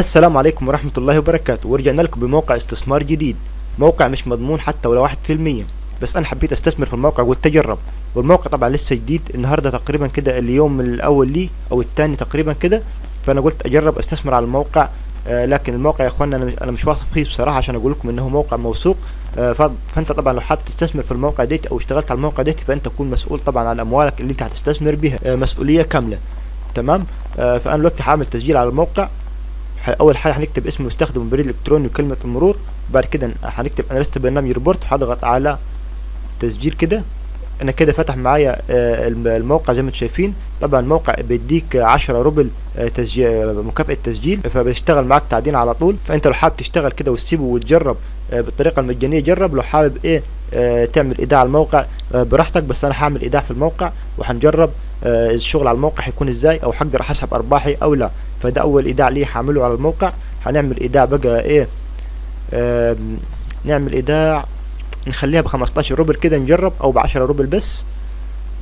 السلام عليكم ورحمة الله وبركاته. ورجعنا لكم بموقع استثمار جديد. موقع مش مضمون حتى ولا واحد في المية. بس أنا حبيت أستثمر في الموقع قلت اجرب والموقع طبعا لسه جديد. النهاردة تقريبا كده اليوم الأول لي أو الثاني تقريبا كده. فأنا قلت أجرب أستثمر على الموقع. آه لكن الموقع يا اخوانا أنا مش واثق فيه بصراحة عشان أقول لكم إنه موقع موثوق. آه فأنت طبعا لو حابب تستثمر في الموقع ديت أو اشتغلت على الموقع ديت فأنت تكون مسؤول طبعا عن أموالك اللي أنت هتستثمر بها آه مسؤولية كاملة. تمام؟ آه فأنا دلوقتي هعمل تسجيل على الموقع. أول حاجة هنكتب اسم المستخدم والبريد الالكتروني وكلمة المرور بعد كده هنكتب أنا لست برنامج روبوت وهضغط على تسجيل كده. أنا كده فتح معايا آه، الم- الموقع زي ما أنتم شايفين. طبعا الموقع بيديك 10 روبل آه، تسجيل مكافأة تسجيل فبيشتغل معاك تعدين على طول. فأنت لو حابب تشتغل كده وتسيبه وتجرب آه، بالطريقة المجانية جرب. لو حابب إيه آه، تعمل إيداع على الموقع آه، براحتك بس أنا هعمل إيداع في الموقع وهنجرب. آه، الشغل على الموقع هيكون إزاي أو هقدر اسحب أرباحي أو لا. فده أول إيداع ليه هعمله على الموقع. هنعمل إيداع بقى إيه؟ نعمل إيداع نخليها بخمستاشر روبل كده نجرب أو بعشرة روبل بس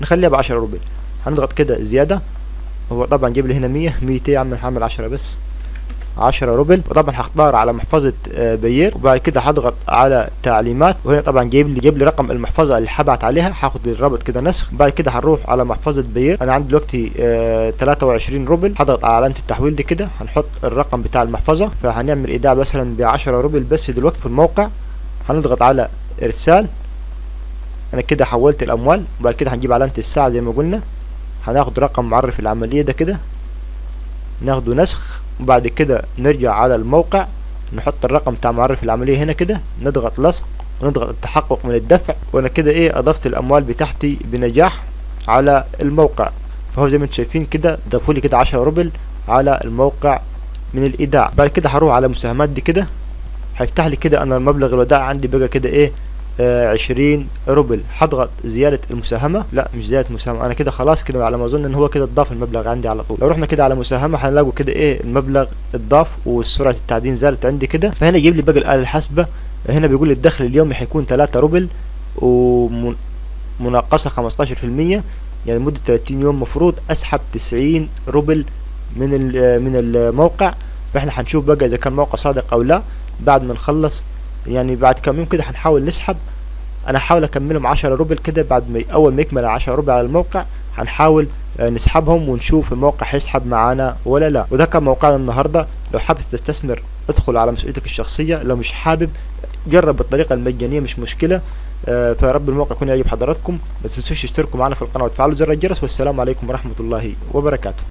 نخليها بعشرة روبل. هنضغط كده زيادة هو طبعا جيب لي هنا مية مية يا عم هعمل عشرة بس. عشرة روبل. وطبعا هختار على محفظة آه، Payeer. وبعد كده هضغط على تعليمات. وهنا طبعا جايب لي جايب لي رقم المحفظة اللي هبعت عليها. هاخد الرابط كده نسخ. بعد كده هنروح على محفظة Payeer. أنا عندي دلوقتي آه 23 روبل. هضغط على علامة التحويل دي كده. هنحط الرقم بتاع المحفظة. فهنعمل إيداع مثلا ب 10 روبل بس دلوقتي في الموقع. هنضغط على إرسال. أنا كده حولت الأموال. وبعد كده هنجيب علامة الساعة زي ما قلنا. هناخد رقم معرف العملية ده كده. ناخده نسخ. وبعد كده نرجع على الموقع نحط الرقم بتاع معرف العملية هنا كده نضغط لصق ونضغط التحقق من الدفع وأنا كده إيه أضفت الأموال بتاعتي بنجاح على الموقع. فهو زي ما أنتم شايفين كده ضافوا لي كده 10 روبل على الموقع من الإيداع. بعد كده هروح على مساهمات دي كده هيفتح لي كده أنا المبلغ الوداع عندي بقى كده إيه آه عشرين روبل. هضغط زيادة المساهمة؟ لا مش زيادة مساهمة. أنا كده خلاص كده على ما أظن إن هو كده اتضاف المبلغ عندي على طول. لو رحنا كده على مساهمة هنلاقوا كده إيه؟ المبلغ اتضاف وسرعة التعدين زادت عندي كده. فهنا يجيب لي باقي الآلة الحاسبة. هنا بيقول لي الدخل اليومي هيكون 3 روبل ومناقصة 15% يعني لمدة 30 يوم مفروض أسحب 90 روبل من ال- من الموقع. فإحنا هنشوف بقى إذا كان موقع صادق أو لا. بعد ما نخلص يعني بعد كم يوم كده هنحاول نسحب. أنا هحاول أكملهم 10 روبل كده بعد ما أول ما يكمل 10 روبل على الموقع هنحاول آه، نسحبهم ونشوف الموقع هيسحب معانا ولا لا. وده كان موقعنا النهارده. لو حابب تستثمر ادخل على مسؤوليتك الشخصية. لو مش حابب جرب بالطريقة المجانية مش مشكلة. آه، فرب الموقع يكون يعجب حضراتكم. ما تنسوش تشتركوا معنا في القناة وتفعلوا زر الجرس. والسلام عليكم ورحمة الله وبركاته.